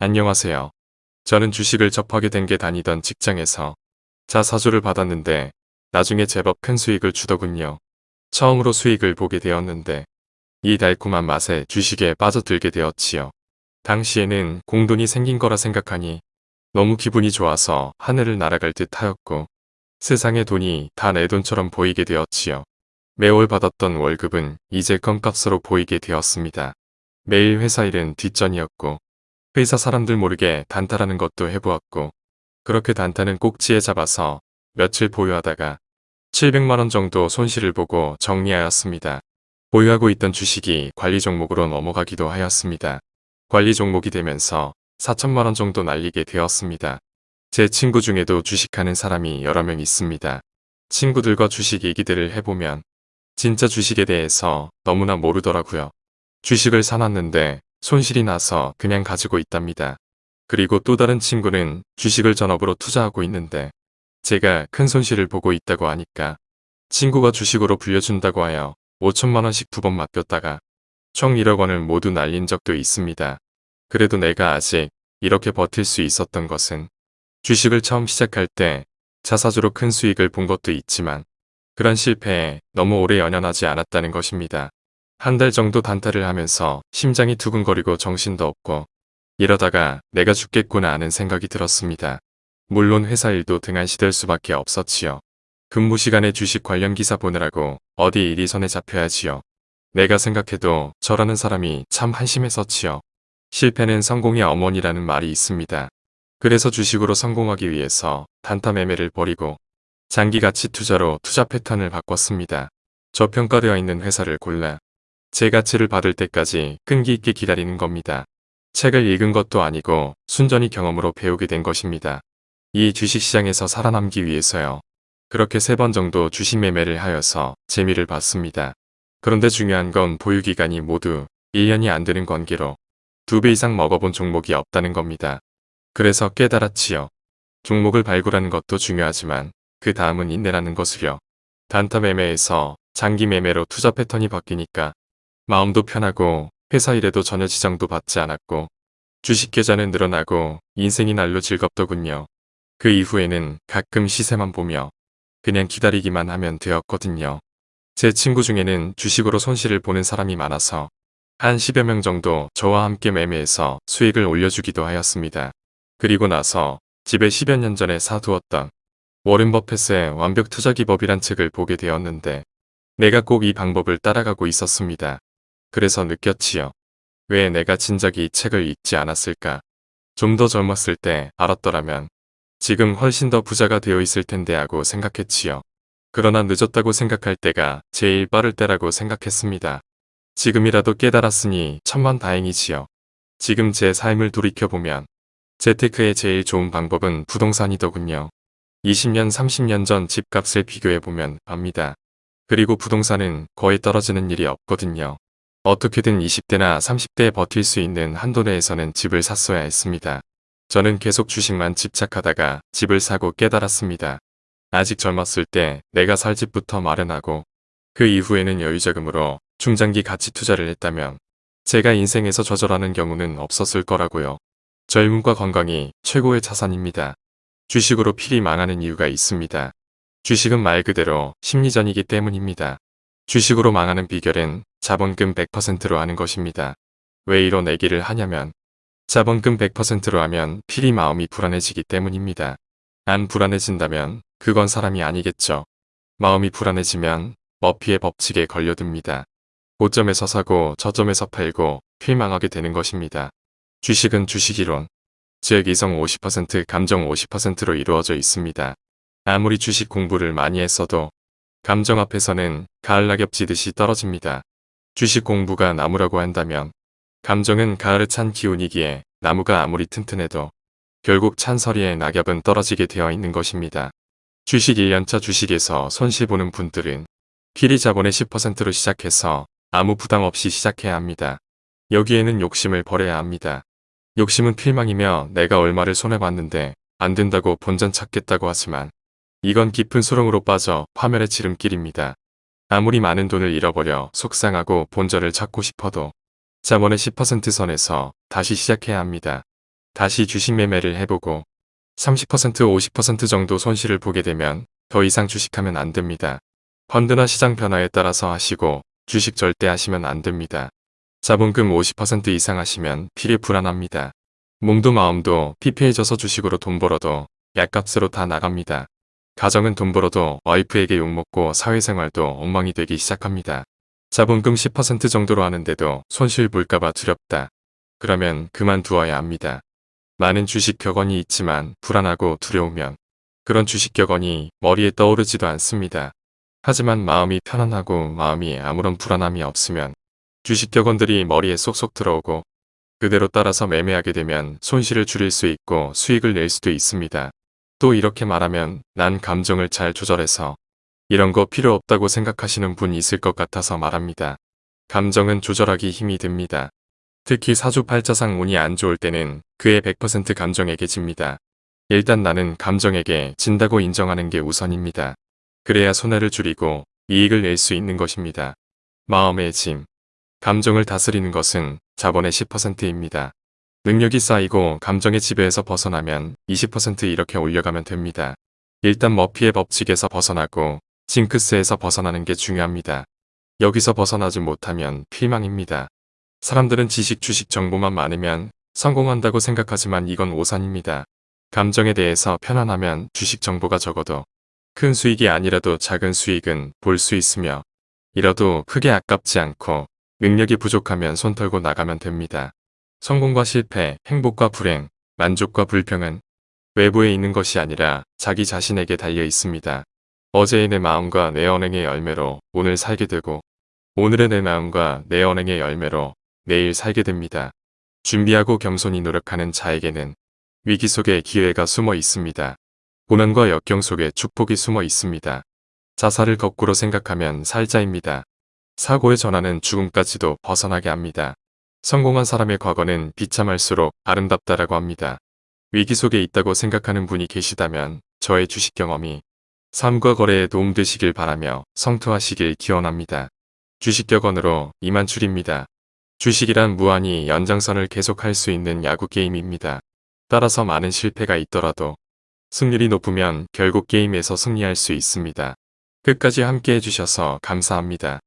안녕하세요. 저는 주식을 접하게 된 게 다니던 직장에서 자사주를 받았는데 나중에 제법 큰 수익을 주더군요. 처음으로 수익을 보게 되었는데 이 달콤한 맛에 주식에 빠져들게 되었지요. 당시에는 공돈이 생긴 거라 생각하니 너무 기분이 좋아서 하늘을 날아갈 듯 하였고 세상의 돈이 다 내 돈처럼 보이게 되었지요. 매월 받았던 월급은 이제 껌값으로 보이게 되었습니다. 매일 회사 일은 뒷전이었고 회사 사람들 모르게 단타라는 것도 해보았고 그렇게 단타는 꼭지에 잡아서 며칠 보유하다가 700만원 정도 손실을 보고 정리하였습니다. 보유하고 있던 주식이 관리 종목으로 넘어가기도 하였습니다. 관리 종목이 되면서 4천만원 정도 날리게 되었습니다. 제 친구 중에도 주식하는 사람이 여러 명 있습니다. 친구들과 주식 얘기들을 해보면 진짜 주식에 대해서 너무나 모르더라고요. 주식을 사놨는데 손실이 나서 그냥 가지고 있답니다. 그리고 또 다른 친구는 주식을 전업으로 투자하고 있는데 제가 큰 손실을 보고 있다고 하니까 친구가 주식으로 불려준다고 하여 5천만원씩 두 번 맡겼다가 총 1억 원을 모두 날린 적도 있습니다. 그래도 내가 아직 이렇게 버틸 수 있었던 것은 주식을 처음 시작할 때 자사주로 큰 수익을 본 것도 있지만 그런 실패에 너무 오래 연연하지 않았다는 것입니다. 한 달 정도 단타를 하면서 심장이 두근거리고 정신도 없고 이러다가 내가 죽겠구나 하는 생각이 들었습니다. 물론 회사 일도 등한시될 수밖에 없었지요. 근무 시간에 주식 관련 기사 보느라고 어디 일이 손에 잡혀야지요. 내가 생각해도 저라는 사람이 참 한심했었지요. 실패는 성공의 어머니라는 말이 있습니다. 그래서 주식으로 성공하기 위해서 단타 매매를 버리고 장기 가치 투자로 투자 패턴을 바꿨습니다. 저평가되어 있는 회사를 골라 제 가치를 받을 때까지 끈기 있게 기다리는 겁니다. 책을 읽은 것도 아니고 순전히 경험으로 배우게 된 것입니다. 이 주식시장에서 살아남기 위해서요. 그렇게 세 번 정도 주식 매매를 하여서 재미를 봤습니다. 그런데 중요한 건 보유기간이 모두 1년이 안 되는 관계로 두배 이상 먹어본 종목이 없다는 겁니다. 그래서 깨달았지요. 종목을 발굴하는 것도 중요하지만 그 다음은 인내라는 것을요. 단타 매매에서 장기 매매로 투자 패턴이 바뀌니까 마음도 편하고 회사 일에도 전혀 지장도 받지 않았고 주식 계좌는 늘어나고 인생이 날로 즐겁더군요. 그 이후에는 가끔 시세만 보며 그냥 기다리기만 하면 되었거든요. 제 친구 중에는 주식으로 손실을 보는 사람이 많아서 한 10여 명 정도 저와 함께 매매해서 수익을 올려주기도 하였습니다. 그리고 나서 집에 10여 년 전에 사두었던 워렌 버핏의 완벽 투자 기법이란 책을 보게 되었는데 내가 꼭 이 방법을 따라가고 있었습니다. 그래서 느꼈지요. 왜 내가 진작에 이 책을 읽지 않았을까? 좀 더 젊었을 때 알았더라면 지금 훨씬 더 부자가 되어 있을 텐데 하고 생각했지요. 그러나 늦었다고 생각할 때가 제일 빠를 때라고 생각했습니다. 지금이라도 깨달았으니 천만 다행이지요. 지금 제 삶을 돌이켜보면 재테크의 제일 좋은 방법은 부동산이더군요. 20년 30년 전 집값을 비교해보면 압니다. 그리고 부동산은 거의 떨어지는 일이 없거든요. 어떻게든 20대나 30대에 버틸 수 있는 한도 내에서는 집을 샀어야 했습니다. 저는 계속 주식만 집착하다가 집을 사고 깨달았습니다. 아직 젊었을 때 내가 살 집부터 마련하고 그 이후에는 여유자금으로 중장기 가치 투자를 했다면 제가 인생에서 좌절하는 경우는 없었을 거라고요. 젊음과 건강이 최고의 자산입니다. 주식으로 필히 망하는 이유가 있습니다. 주식은 말 그대로 심리전이기 때문입니다. 주식으로 망하는 비결은 자본금 100%로 하는 것입니다. 왜 이런 얘기를 하냐면 자본금 100%로 하면 필히 마음이 불안해지기 때문입니다. 안 불안해진다면 그건 사람이 아니겠죠. 마음이 불안해지면 머피의 법칙에 걸려듭니다. 고점에서 사고 저점에서 팔고 필망하게 되는 것입니다. 주식은 주식이론, 즉 이성 50% 감정 50%로 이루어져 있습니다. 아무리 주식 공부를 많이 했어도 감정 앞에서는 가을 낙엽 지듯이 떨어집니다. 주식 공부가 나무라고 한다면 감정은 가을에 찬 기운이기에 나무가 아무리 튼튼해도 결국 찬서리에 낙엽은 떨어지게 되어 있는 것입니다. 주식 1년차 주식에서 손실 보는 분들은 필히 자본의 10%로 시작해서 아무 부담 없이 시작해야 합니다. 여기에는 욕심을 버려야 합니다. 욕심은 필망이며 내가 얼마를 손해봤는데 안 된다고 본전 찾겠다고 하지만 이건 깊은 수렁으로 빠져 파멸의 지름길입니다. 아무리 많은 돈을 잃어버려 속상하고 본전을 찾고 싶어도 자본의 10% 선에서 다시 시작해야 합니다. 다시 주식 매매를 해보고 30% 50% 정도 손실을 보게 되면 더 이상 주식하면 안 됩니다. 펀드나 시장 변화에 따라서 하시고 주식 절대 하시면 안 됩니다. 자본금 50% 이상 하시면 필이 불안합니다. 몸도 마음도 피폐해져서 주식으로 돈 벌어도 약값으로 다 나갑니다. 가정은 돈 벌어도 와이프에게 욕먹고 사회생활도 엉망이 되기 시작합니다. 자본금 10% 정도로 하는데도 손실 볼까봐 두렵다. 그러면 그만두어야 합니다. 많은 주식 격언이 있지만 불안하고 두려우면 그런 주식 격언이 머리에 떠오르지도 않습니다. 하지만 마음이 편안하고 마음이 아무런 불안함이 없으면 주식 격언들이 머리에 쏙쏙 들어오고 그대로 따라서 매매하게 되면 손실을 줄일 수 있고 수익을 낼 수도 있습니다. 또 이렇게 말하면 난 감정을 잘 조절해서 이런 거 필요 없다고 생각하시는 분 있을 것 같아서 말합니다. 감정은 조절하기 힘이 듭니다. 특히 사주팔자상 운이 안 좋을 때는 그의 100% 감정에게 집니다. 일단 나는 감정에게 진다고 인정하는 게 우선입니다. 그래야 손해를 줄이고 이익을 낼 수 있는 것입니다. 마음의 짐. 감정을 다스리는 것은 자본의 10%입니다. 능력이 쌓이고 감정의 지배에서 벗어나면 20% 이렇게 올려가면 됩니다. 일단 머피의 법칙에서 벗어나고 징크스에서 벗어나는 게 중요합니다. 여기서 벗어나지 못하면 필망입니다. 사람들은 지식 주식 정보만 많으면 성공한다고 생각하지만 이건 오산입니다. 감정에 대해서 편안하면 주식 정보가 적어도 큰 수익이 아니라도 작은 수익은 볼 수 있으며 이러도 크게 아깝지 않고 능력이 부족하면 손 털고 나가면 됩니다. 성공과 실패, 행복과 불행, 만족과 불평은 외부에 있는 것이 아니라 자기 자신에게 달려 있습니다. 어제의 내 마음과 내 언행의 열매로 오늘 살게 되고 오늘의 내 마음과 내 언행의 열매로 내일 살게 됩니다. 준비하고 겸손히 노력하는 자에게는 위기 속에 기회가 숨어 있습니다. 고난과 역경 속에 축복이 숨어 있습니다. 자살을 거꾸로 생각하면 살자입니다. 사고의 전환은 죽음까지도 벗어나게 합니다. 성공한 사람의 과거는 비참할수록 아름답다라고 합니다. 위기 속에 있다고 생각하는 분이 계시다면 저의 주식 경험이 삶과 거래에 도움되시길 바라며 성투하시길 기원합니다. 주식 격언으로 이만 줄입니다. 주식이란 무한히 연장선을 계속할 수 있는 야구 게임입니다. 따라서 많은 실패가 있더라도 승률이 높으면 결국 게임에서 승리할 수 있습니다. 끝까지 함께 해주셔서 감사합니다.